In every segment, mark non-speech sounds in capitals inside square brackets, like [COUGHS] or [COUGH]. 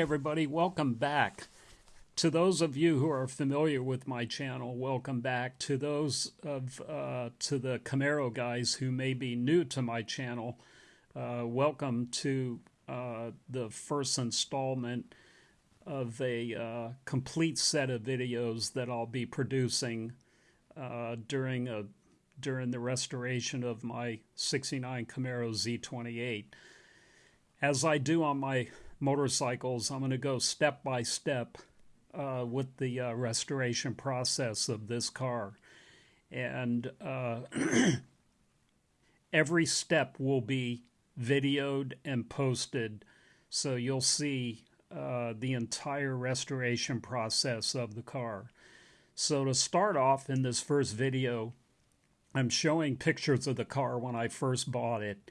everybody, welcome back. To those of you who are familiar with my channel, welcome back. To those of uh, to the Camaro guys who may be new to my channel, uh, welcome to uh, the first installment of a uh, complete set of videos that I'll be producing uh, during a during the restoration of my 69 Camaro Z28. As I do on my motorcycles, I'm going to go step by step uh, with the uh, restoration process of this car. And uh, [CLEARS THROAT] every step will be videoed and posted, so you'll see uh, the entire restoration process of the car. So, to start off in this first video, I'm showing pictures of the car when I first bought it.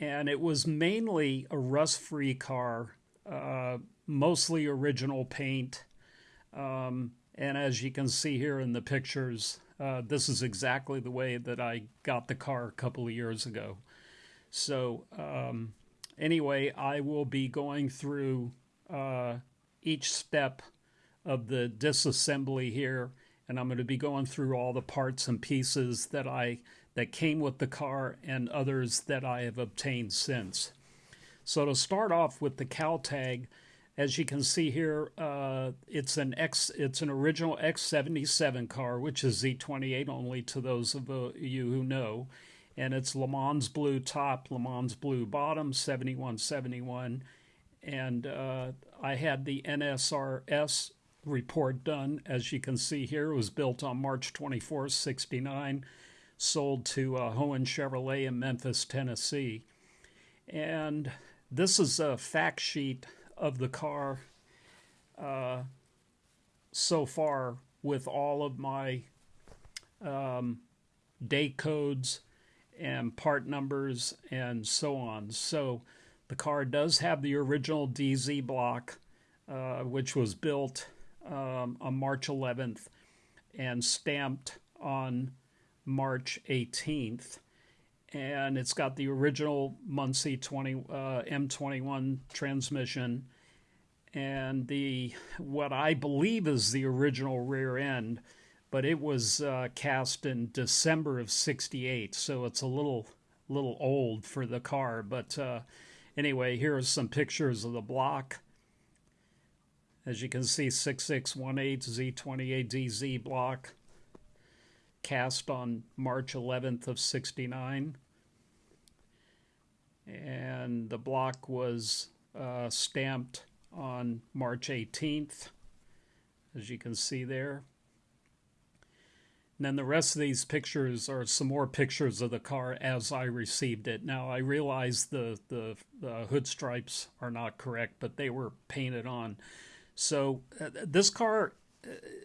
And it was mainly a rust free car uh, mostly original paint. Um, and as you can see here in the pictures, uh, this is exactly the way that I got the car a couple of years ago. So, um, anyway, I will be going through uh, each step of the disassembly here, and I'm going to be going through all the parts and pieces that I that came with the car and others that I have obtained since. So to start off with the cowl tag, as you can see here, uh, it's an X, it's an original X77 car, which is Z28 only to those of uh, you who know, and it's Le Mans blue top, Le Mans blue bottom, 7171, and uh, I had the NSRS report done, as you can see here. It was built on March 24, 69, sold to uh, Hoehn Chevrolet in Memphis, Tennessee, and this is a fact sheet of the car uh, so far with all of my um, day codes and part numbers and so on. So the car does have the original DZ block, uh, which was built um, on March 11th and stamped on March 18th and it's got the original Muncie 20 uh, M21 transmission and the what I believe is the original rear end, but it was uh, cast in December of '68, so it's a little little old for the car. But uh, anyway, here are some pictures of the block. As you can see, 6618 Z28DZ block cast on March 11th of 69. And the block was uh, stamped on March 18th, as you can see there. And then the rest of these pictures are some more pictures of the car as I received it. Now I realize the, the, the hood stripes are not correct, but they were painted on. So uh, this car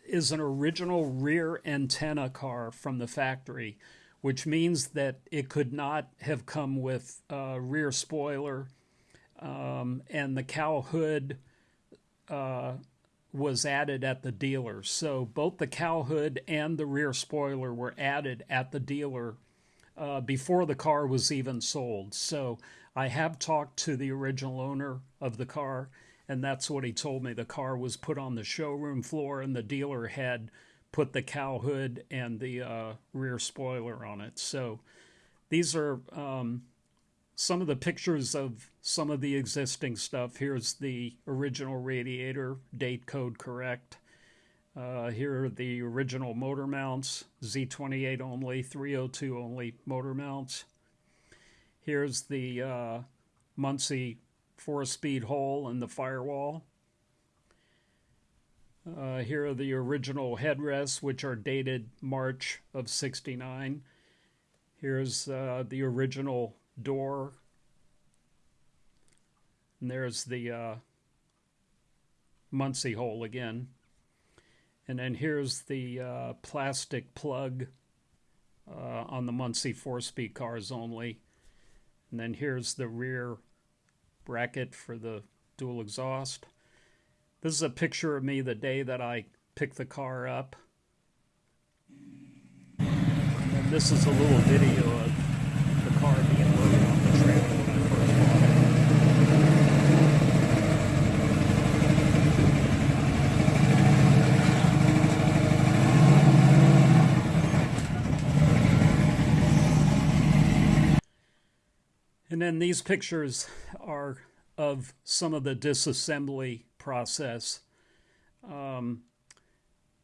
is an original rear antenna car from the factory, which means that it could not have come with a rear spoiler, um, and the cowl hood uh, was added at the dealer. So both the cowl hood and the rear spoiler were added at the dealer uh, before the car was even sold. So I have talked to the original owner of the car and that's what he told me. The car was put on the showroom floor, and the dealer had put the cowl hood and the uh, rear spoiler on it. So these are um, some of the pictures of some of the existing stuff. Here's the original radiator, date code correct. Uh, here are the original motor mounts, Z28 only, 302 only motor mounts. Here's the uh, Muncie four speed hole in the firewall. Uh, here are the original headrests, which are dated March of 69. Here's uh, the original door. And there's the uh, Muncie hole again. And then here's the uh, plastic plug uh, on the Muncie four speed cars only. And then here's the rear bracket for the dual exhaust. This is a picture of me the day that I picked the car up. And this is a little video of the car being loaded on the trailer when I first bought it. And then these pictures are of some of the disassembly process. Um,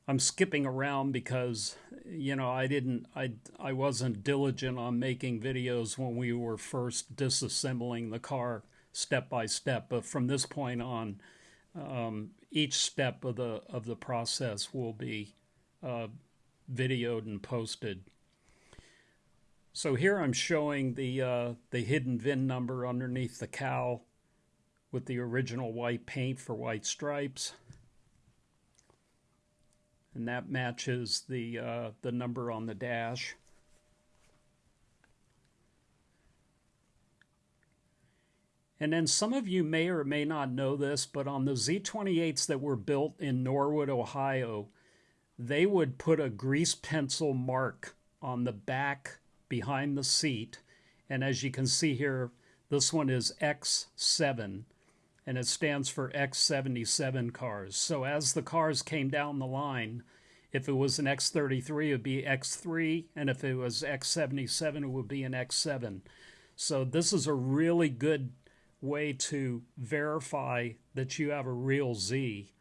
I'm skipping around because you know I didn't I I wasn't diligent on making videos when we were first disassembling the car step by step. But from this point on, um, each step of the of the process will be uh, videoed and posted. So here I'm showing the uh, the hidden VIN number underneath the cowl with the original white paint for white stripes. And that matches the uh, the number on the dash. And then some of you may or may not know this, but on the Z28s that were built in Norwood, Ohio, they would put a grease pencil mark on the back behind the seat. And as you can see here, this one is X7 and it stands for X77 cars. So as the cars came down the line, if it was an X33, it would be X3, and if it was X77, it would be an X7. So this is a really good way to verify that you have a real Z.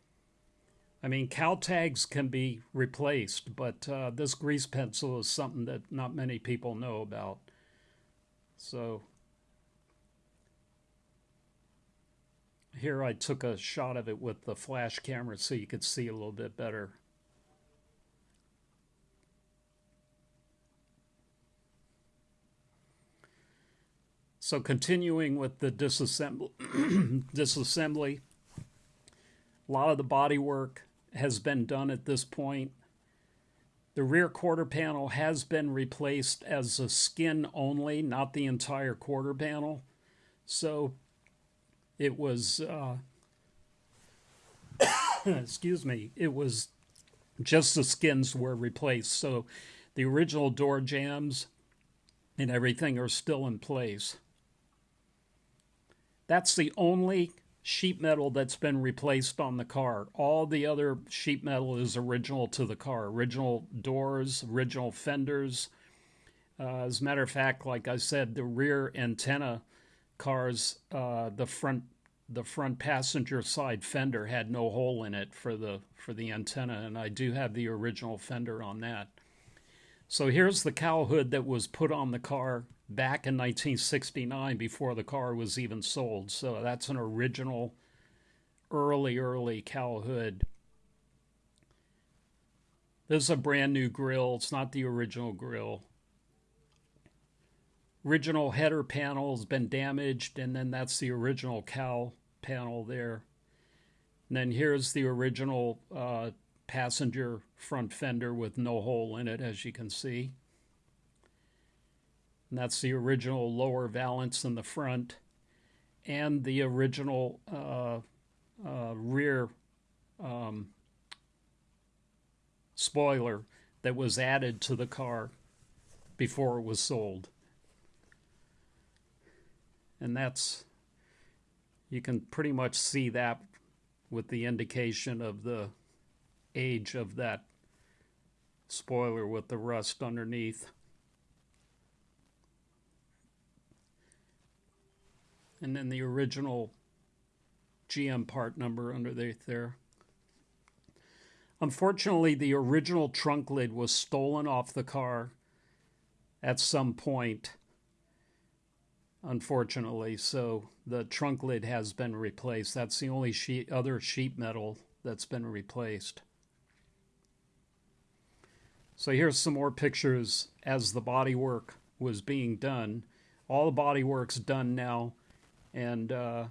I mean, cowl tags can be replaced, but uh, this grease pencil is something that not many people know about. So here I took a shot of it with the flash camera so you could see a little bit better. So continuing with the disassembly, [CLEARS THROAT] disassembly, a lot of the body work has been done at this point. The rear quarter panel has been replaced as a skin only, not the entire quarter panel. So it was, uh, [COUGHS] excuse me, it was just the skins were replaced. So the original door jambs and everything are still in place. That's the only sheet metal that's been replaced on the car. All the other sheet metal is original to the car. Original doors, original fenders. Uh, as a matter of fact, like I said, the rear antenna cars, uh, the front the front passenger side fender had no hole in it for the for the antenna, and I do have the original fender on that. So here's the cowl hood that was put on the car back in 1969 before the car was even sold. So that's an original, early, early cowl hood. This is a brand new grill. It's not the original grill. Original header panel has been damaged, and then that's the original cowl panel there. And then here's the original uh, passenger front fender with no hole in it, as you can see. And that's the original lower valance in the front and the original uh, uh, rear um, spoiler that was added to the car before it was sold. And that's, you can pretty much see that with the indication of the age of that spoiler with the rust underneath. And then the original GM part number underneath there. Unfortunately, the original trunk lid was stolen off the car at some point. Unfortunately, so the trunk lid has been replaced. That's the only sheet, other sheet metal that's been replaced. So here's some more pictures as the body work was being done. All the body work's done now and uh,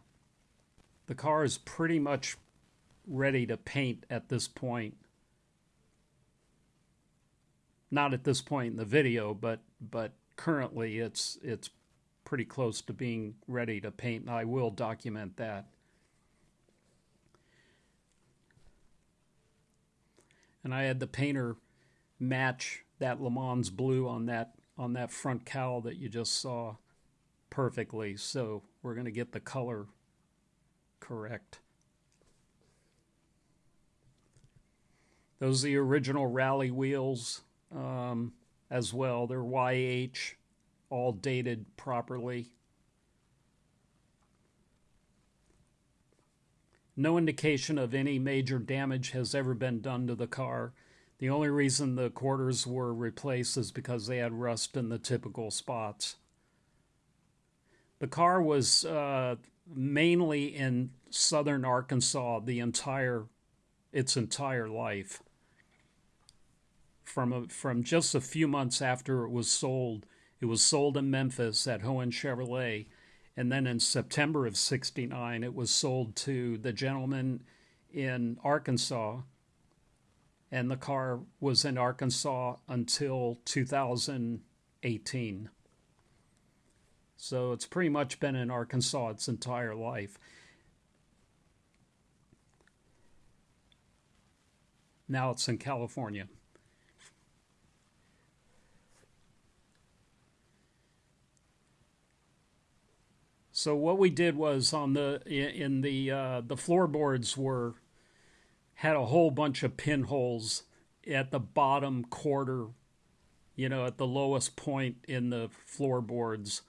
the car is pretty much ready to paint at this point. Not at this point in the video, but but currently it's it's pretty close to being ready to paint, and I will document that. And I had the painter match that Le Mans blue on that on that front cowl that you just saw perfectly. So we're going to get the color correct. Those are the original rally wheels um, as well. They're YH, all dated properly. No indication of any major damage has ever been done to the car. The only reason the quarters were replaced is because they had rust in the typical spots. The car was uh, mainly in southern Arkansas the entire its entire life. From a, from just a few months after it was sold, it was sold in Memphis at Hoehn Chevrolet, and then in September of '69, it was sold to the gentleman in Arkansas, and the car was in Arkansas until 2018. So it's pretty much been in Arkansas its entire life. Now it's in California. So what we did was on the in the uh, the floorboards were had a whole bunch of pinholes at the bottom quarter, you know, at the lowest point in the floorboards.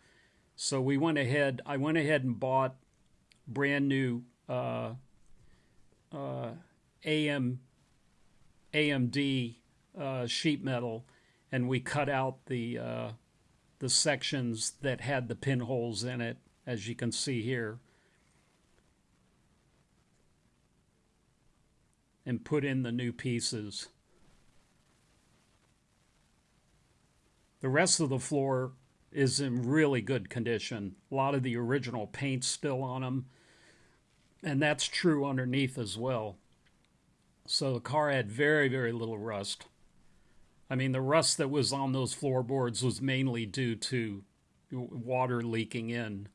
So we went ahead. I went ahead and bought brand new uh, uh, AM AMD uh, sheet metal, and we cut out the uh, the sections that had the pinholes in it, as you can see here, and put in the new pieces. The rest of the floor is in really good condition. A lot of the original paint's still on them, and that's true underneath as well. So the car had very, very little rust. I mean, the rust that was on those floorboards was mainly due to water leaking in.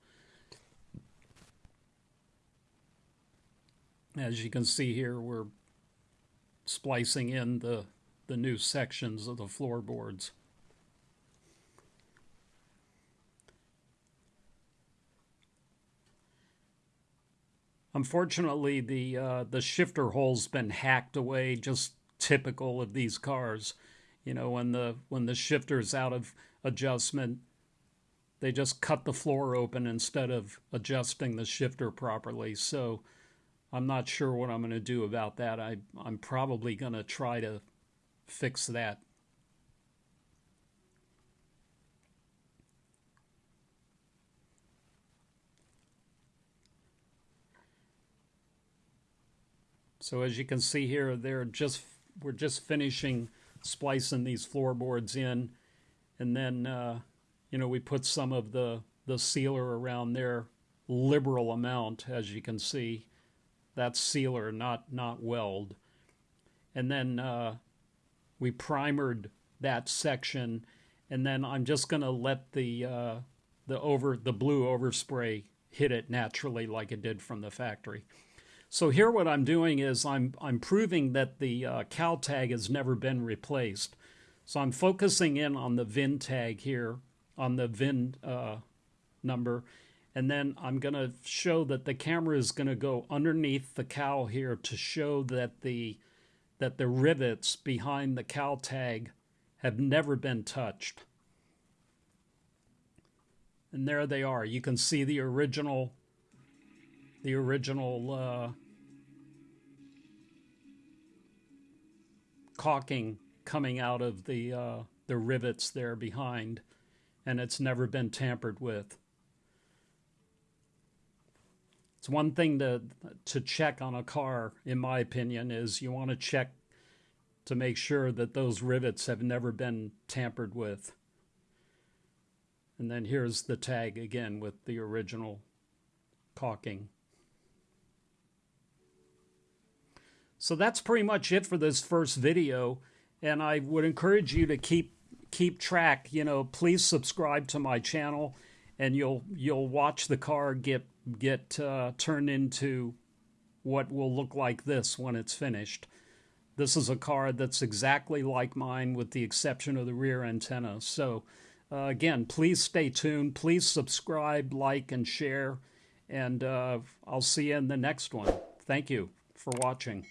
As you can see here, we're splicing in the, the new sections of the floorboards. Unfortunately, the uh, the shifter hole's been hacked away, just typical of these cars. You know, when the when the shifter's out of adjustment, they just cut the floor open instead of adjusting the shifter properly. So I'm not sure what I'm going to do about that. I I'm probably going to try to fix that So as you can see here, they're just we're just finishing splicing these floorboards in, and then uh, you know we put some of the the sealer around there, liberal amount as you can see. That's sealer, not not weld, and then uh, we primered that section, and then I'm just gonna let the uh, the over the blue overspray hit it naturally like it did from the factory. So here what I'm doing is I'm, I'm proving that the uh, cowl tag has never been replaced. So I'm focusing in on the VIN tag here, on the VIN uh, number, and then I'm going to show that the camera is going to go underneath the cowl here to show that the that the rivets behind the cowl tag have never been touched. And there they are. You can see the original the original uh, caulking coming out of the uh, the rivets there behind, and it's never been tampered with. It's one thing to to check on a car, in my opinion, is you want to check to make sure that those rivets have never been tampered with. And then here's the tag again with the original caulking. So that's pretty much it for this first video. And I would encourage you to keep keep track. You know, please subscribe to my channel, and you'll you'll watch the car get get uh, turned into what will look like this when it's finished. This is a car that's exactly like mine, with the exception of the rear antenna. So, uh, again, please stay tuned. Please subscribe, like, and share. And uh, I'll see you in the next one. Thank you for watching.